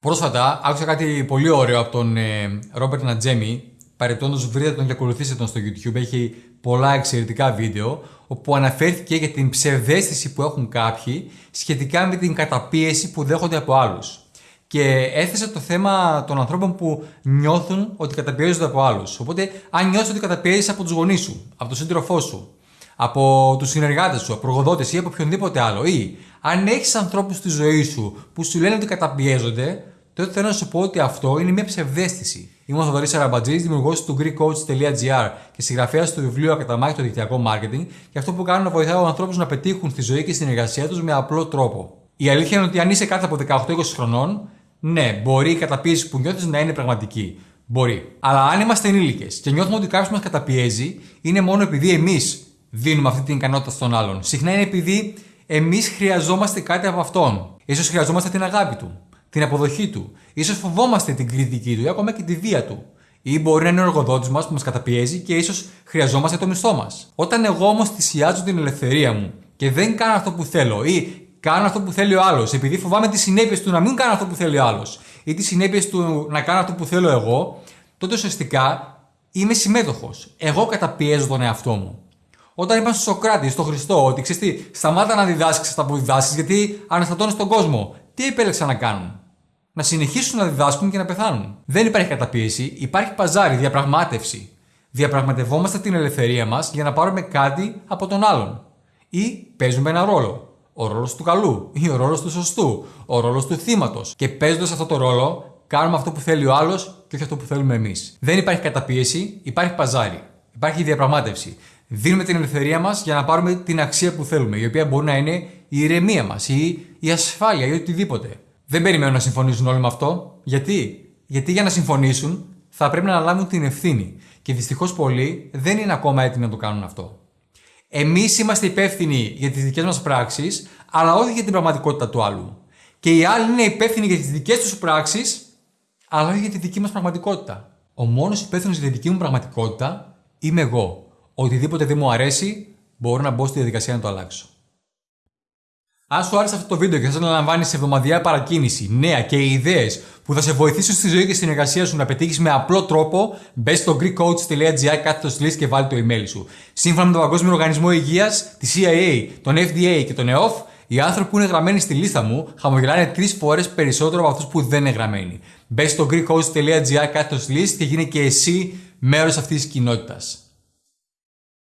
Πρόσφατα άκουσα κάτι πολύ ωραίο από τον Ρόμπερτ Νατζέμι. Παρεπτόντως, βρείτε τον και ακολουθήστε τον στο YouTube. Έχει πολλά εξαιρετικά βίντεο. Όπου αναφέρθηκε για την ψευδέστηση που έχουν κάποιοι σχετικά με την καταπίεση που δέχονται από άλλους. Και έθεσε το θέμα των ανθρώπων που νιώθουν ότι καταπιέζονται από άλλους. Οπότε, αν νιώθεις ότι καταπιέζεις από τους γονείς σου, από τον σύντροφό σου, από τους συνεργάτες σου, από προγοδότε ή από οποιονδήποτε άλλο, ή αν έχεις ανθρώπους στη ζωή σου που σου λένε ότι καταπιέζονται, τότε θέλω να σου πω ότι αυτό είναι μια ψευδέστηση. Είμαι ο Θοδωρής Αραμπατζής, δημιουργός του GreekCoach.gr και συγγραφέας του βιβλίου Ακαταμάχη το δικτυακό marketing και αυτό που κάνω να βοηθάω ανθρώπους να πετύχουν στη ζωή και στην εργασία τους με απλό τρόπο. Η αλήθεια είναι ότι αν είσαι κάτω από 18-20 χρονών, ναι, μπορεί η καταπίεση που νιώθεις να είναι πραγματική. Μπορεί. Αλλά αν είμαστε ενήλικες και νιώθουμε ότι κάποιος μας καταπιέζει, είναι μόνο επειδή εμείς δίνουμε αυτή την ικανότητα στον άλλον. Συχνά είναι επειδή εμείς χρειαζόμαστε κάτι από αυτόν. σω χρειαζόμαστε την αγάπη του, την αποδοχή του. ίσως φοβόμαστε την κριτική του ή ακόμα και τη βία του. Ή μπορεί να είναι ο εργοδότης μας που μας καταπιέζει και ίσως χρειαζόμαστε το μισθό μας. Όταν εγώ όμως θυσιάζω την ελευθερία μου και δεν κάνω αυτό που θέλω ή κάνω αυτό που θέλει ο άλλος, επειδή φοβάμαι τις συνέπειες του να μην κάνω αυτό που θέλει ο άλλος ή τις συνέπειες του να κάνω αυτό που θέλω εγώ, τότε ουσιαστικά είμαι συμμέτοχος. Εγώ καταπιέζω τον εαυτό μου. Όταν είπαν στο Σοκράτη, στον Χριστό, ότι ξέρεις τι, σταμάτα να διδάσκεις αυτά που διδάσκεις, γιατί αναστατώνεις τον κόσμο. Τι επέλεξαν να κάνουν; Να συνεχίσουν να διδάσκουν και να πεθάνουν. Δεν υπάρχει καταπίεση, υπάρχει παζάρι, διαπραγμάτευση. Διαπραγματευόμαστε την ελευθερία μας για να πάρουμε κάτι από τον άλλον. Ή παίζουμε ένα ρόλο. Ο ρόλος του καλού ή ο ρόλος του σωστού. Ο ρόλος του θύματος. Και παίζοντας αυτό το ρόλο, κάνουμε αυτό που θέλει ο άλλος και όχι αυτό που θέλουμε εμείς. Δεν υπάρχει καταπίεση, υπάρχει παζάρι. Υπάρχει διαπραγμάτευση δίνουμε την ελευθερία μας για να πάρουμε την αξία που θέλουμε, η οποία μπορεί να είναι η ηρεμία μας ή η ασφάλεια ή οτιδήποτε. Δεν περιμένω να συμφωνήσουν όλοι με αυτό. Γιατί; Γιατί για να συμφωνήσουν θα πρέπει να αναλάβουν την ευθύνη. Και δυστυχώς πολλοί δεν είναι ακόμα έτοιμοι να το κάνουν αυτό. Εμείς είμαστε υπεύθυνοι για τις δικές μας πράξεις, αλλά όχι για την πραγματικότητα του άλλου. Και οι άλλοι είναι υπεύθυνοι για τις δικές τους πράξεις, αλλά όχι για τη δική μας πραγματικότητα. Ο μόνος υπεύθυνος για τη δική μου πραγματικότητα είμαι εγώ οτιδήποτε δεν μου αρέσει, μπορώ να μπω στη διαδικασία να το αλλάξω. Αν σου άρεσε αυτό το βίντεο και θες να λαμβάνεις εβδομαδιαία παρακίνηση, νέα και ιδέες που θα σε βοηθήσουν στη ζωή και στην εργασία σου να πετύχεις με απλό τρόπο, μπες στο greekcoach.gr κάθετος λύσης και βάλει το email σου. Σύμφωνα με τον Παγκόσμιο Οργανισμό Υγείας, τη CIA, τον FDA και τον EOF, οι άνθρωποι που είναι γραμμένοι στη λίστα μου χαμογελάνε τρεις φορές περισσότερο από αυτούς που δεν είναι γραμμένοι. Μπες στο greekcoach.gr κάθετος λύσης και γίνε και εσύ μέρος αυτής της κοινότητας.